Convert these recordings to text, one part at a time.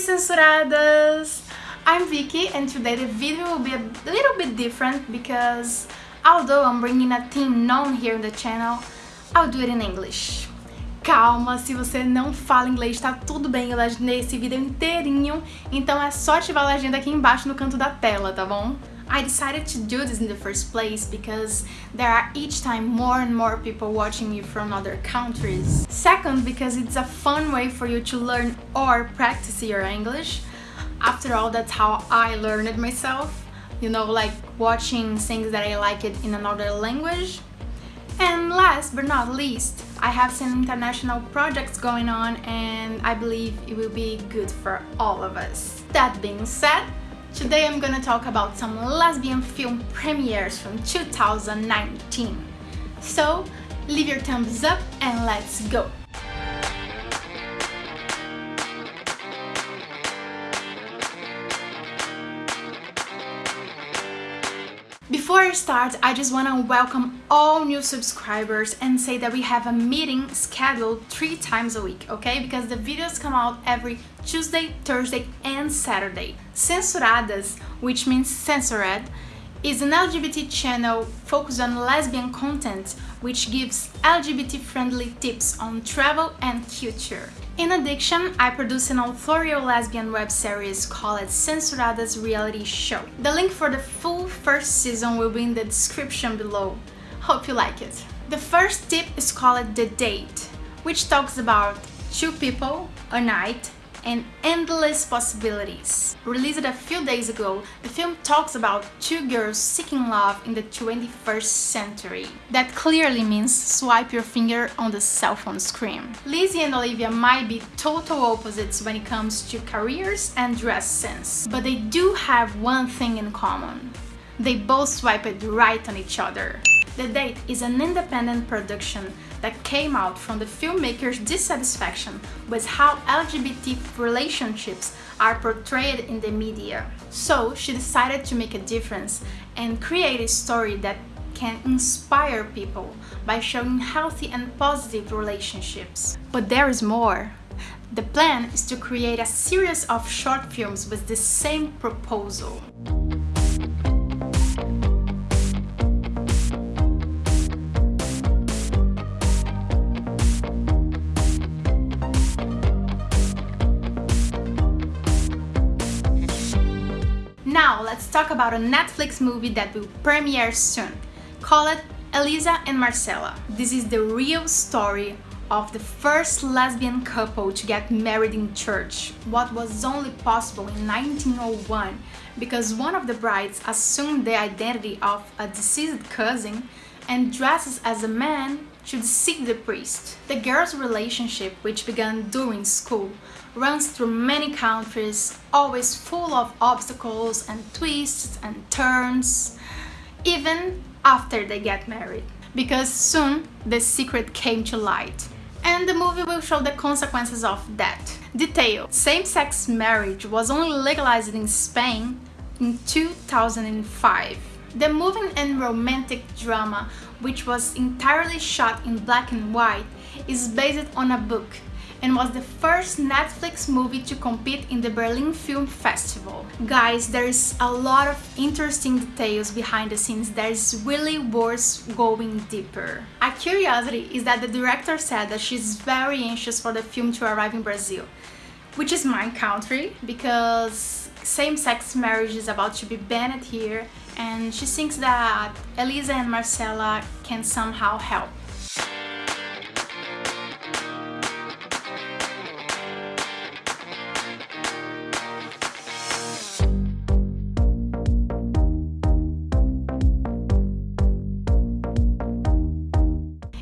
censuradas! I'm Vicky and today the video will be a little bit different because although I'm bringing a theme known here in the channel, I'll do it in English. Calma, se você não fala inglês, tá tudo bem, eu legendei esse vídeo inteirinho, então é só ativar a legenda aqui embaixo no canto da tela, tá bom? I decided to do this in the first place because there are each time more and more people watching you from other countries. Second, because it's a fun way for you to learn or practice your English. After all, that's how I learned it myself. You know, like watching things that I like it in another language. And last but not least, I have some international projects going on and I believe it will be good for all of us. That being said, Today I'm gonna talk about some lesbian film premieres from 2019. So, leave your thumbs up and let's go! Before I start, I just want to welcome all new subscribers and say that we have a meeting scheduled three times a week, okay? Because the videos come out every Tuesday, Thursday and Saturday. Censuradas, which means censored, is an LGBT channel focused on lesbian content which gives LGBT-friendly tips on travel and culture. In addition, I produce an authorial lesbian web series called Censuradas Reality Show. The link for the full first season will be in the description below. Hope you like it. The first tip is called The Date, which talks about two people, a night, and endless possibilities. Released a few days ago, the film talks about two girls seeking love in the 21st century. That clearly means swipe your finger on the cell phone screen. Lizzie and Olivia might be total opposites when it comes to careers and dress sense, but they do have one thing in common. They both swipe it right on each other. The Date is an independent production that came out from the filmmaker's dissatisfaction with how LGBT relationships are portrayed in the media. So she decided to make a difference and create a story that can inspire people by showing healthy and positive relationships. But there is more. The plan is to create a series of short films with the same proposal. Talk about a Netflix movie that will premiere soon. Call it Elisa and Marcela. This is the real story of the first lesbian couple to get married in church, what was only possible in 1901 because one of the brides assumed the identity of a deceased cousin and dresses as a man should deceive the priest. The girls' relationship, which began during school, runs through many countries, always full of obstacles and twists and turns, even after they get married. Because soon the secret came to light. And the movie will show the consequences of that. Detail. Same-sex marriage was only legalized in Spain in 2005. The moving and romantic drama, which was entirely shot in black and white, is based on a book and was the first Netflix movie to compete in the Berlin Film Festival. Guys, there's a lot of interesting details behind the scenes that is really worth going deeper. A curiosity is that the director said that she's very anxious for the film to arrive in Brazil, which is my country because same-sex marriage is about to be banned here and she thinks that Elisa and Marcela can somehow help.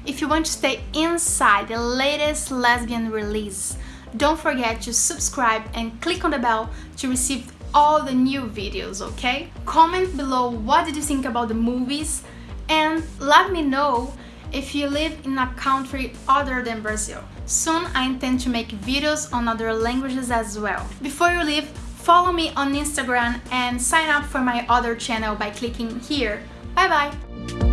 If you want to stay inside the latest lesbian release, don't forget to subscribe and click on the bell to receive all the new videos, okay? Comment below what did you think about the movies and let me know if you live in a country other than Brazil. Soon I intend to make videos on other languages as well. Before you leave, follow me on Instagram and sign up for my other channel by clicking here. Bye bye!